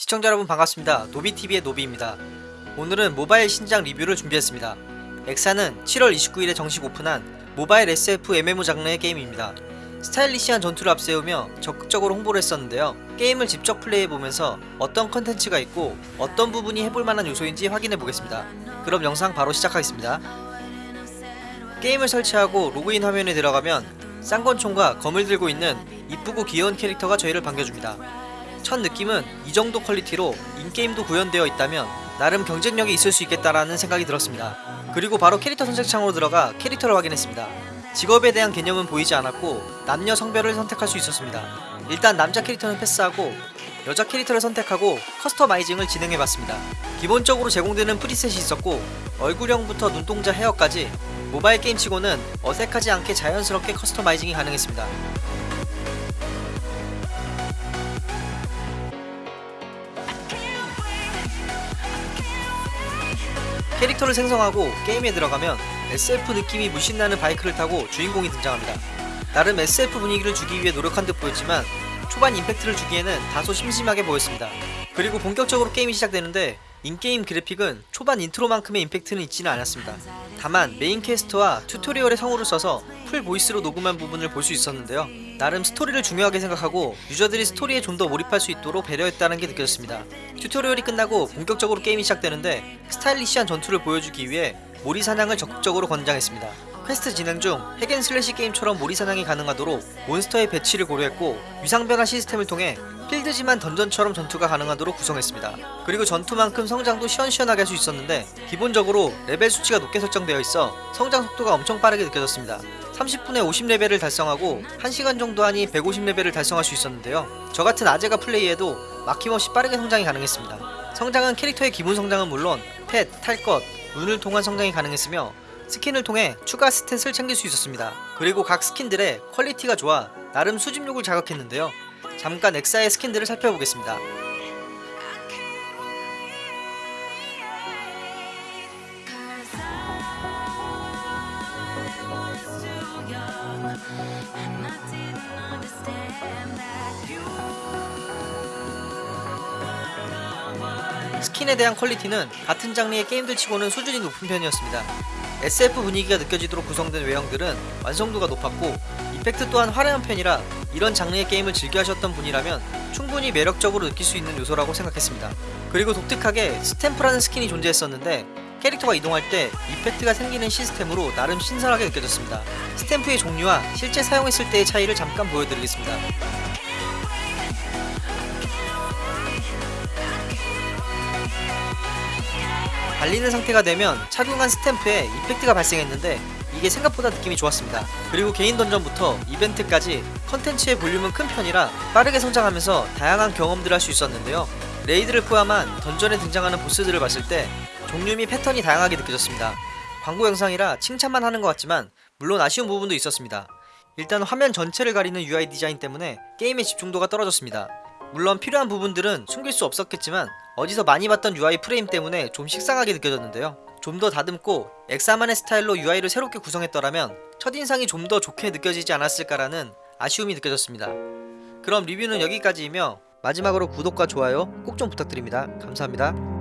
시청자 여러분 반갑습니다. 노비TV의 노비입니다. 오늘은 모바일 신작 리뷰를 준비했습니다. 엑사는 7월 29일에 정식 오픈한 모바일 SF MMO 장르의 게임입니다. 스타일리시한 전투를 앞세우며 적극적으로 홍보를 했었는데요. 게임을 직접 플레이해보면서 어떤 컨텐츠가 있고 어떤 부분이 해볼만한 요소인지 확인해보겠습니다. 그럼 영상 바로 시작하겠습니다. 게임을 설치하고 로그인 화면에 들어가면 쌍권총과 검을 들고 있는 이쁘고 귀여운 캐릭터가 저희를 반겨줍니다. 첫 느낌은 이 정도 퀄리티로 in-game도 구현되어 있다면 나름 경쟁력이 있을 수 있겠다라는 생각이 들었습니다. 그리고 바로 캐릭터 선택창으로 들어가 캐릭터를 확인했습니다. 직업에 대한 개념은 보이지 않았고 남녀 성별을 선택할 수 있었습니다. 일단 남자 캐릭터는 패스하고 여자 캐릭터를 선택하고 customizing을 진행해봤습니다. 기본적으로 제공되는 preset이 있었고 얼굴형부터 눈동자 헤어까지 모바일 게임치고는 어색하지 않게 자연스럽게 커스터마이징이 가능했습니다. 캐릭터를 생성하고 게임에 들어가면 SF 느낌이 물씬 나는 바이크를 타고 주인공이 등장합니다. 나름 SF 분위기를 주기 위해 노력한 듯 보였지만 초반 임팩트를 주기에는 다소 심심하게 보였습니다. 그리고 본격적으로 게임이 시작되는데 in-game 그래픽은 초반 인트로만큼의 임팩트는 있지는 않았습니다. 다만 메인 퀘스트와 튜토리얼에 성우를 써서 full voice로 녹음한 부분을 볼 수 있었는데요. 나름 스토리를 중요하게 생각하고 유저들이 스토리에 좀 더 몰입할 수 있도록 배려했다는 게 느껴졌습니다. 튜토리얼이 끝나고 본격적으로 게임이 시작되는데 스타일리시한 전투를 보여주기 위해 몰이 사냥을 적극적으로 권장했습니다. 퀘스트 진행 중 hack and slash 게임처럼 몰이 사냥이 가능하도록 몬스터의 배치를 고려했고 위상 변화 시스템을 통해 필드지만 던전처럼 전투가 가능하도록 구성했습니다. 그리고 전투만큼 성장도 시원시원하게 할 수 있었는데 기본적으로 레벨 수치가 높게 설정되어 있어 성장 속도가 엄청 빠르게 느껴졌습니다. 30분에 50레벨을 달성하고 1시간 정도 하니 150레벨을 달성할 수 있었는데요. 저 같은 아재가 플레이해도 막힘없이 빠르게 성장이 가능했습니다. 성장은 캐릭터의 기본 성장은 물론 펫, 탈 것, 룬을 통한 성장이 가능했으며 스킨을 통해 추가 스탯을 챙길 수 있었습니다. 그리고 각 스킨들의 퀄리티가 좋아 나름 수집욕을 자극했는데요. 잠깐 엑사의 스킨들을 살펴보겠습니다. 스킨에 대한 퀄리티는 같은 장르의 게임들 치고는 수준이 높은 편이었습니다. SF 분위기가 느껴지도록 구성된 외형들은 완성도가 높았고 이펙트 또한 화려한 편이라 이런 장르의 게임을 즐겨 하셨던 분이라면 충분히 매력적으로 느낄 수 있는 요소라고 생각했습니다. 그리고 독특하게 스탬프라는 스킨이 존재했었는데 캐릭터가 이동할 때 이펙트가 생기는 시스템으로 나름 신선하게 느껴졌습니다. 스탬프의 종류와 실제 사용했을 때의 차이를 잠깐 보여드리겠습니다. 달리는 상태가 되면 착용한 스탬프에 이펙트가 발생했는데 이게 생각보다 느낌이 좋았습니다. 그리고 개인 던전부터 이벤트까지 컨텐츠의 볼륨은 큰 편이라 빠르게 성장하면서 다양한 경험들을 할 수 있었는데요. 레이드를 포함한 던전에 등장하는 보스들을 봤을 때 종류 및 패턴이 다양하게 느껴졌습니다. 광고 영상이라 칭찬만 하는 것 같지만 물론 아쉬운 부분도 있었습니다. 일단 화면 전체를 가리는 UI 디자인 때문에 게임의 집중도가 떨어졌습니다. 물론 필요한 부분들은 숨길 수 없었겠지만 어디서 많이 봤던 UI 프레임 때문에 좀 식상하게 느껴졌는데요. 좀 더 다듬고 엑사만의 스타일로 UI를 새롭게 구성했더라면 첫인상이 좀 더 좋게 느껴지지 않았을까라는 아쉬움이 느껴졌습니다. 그럼 리뷰는 여기까지이며 마지막으로 구독과 좋아요 꼭 좀 부탁드립니다. 감사합니다.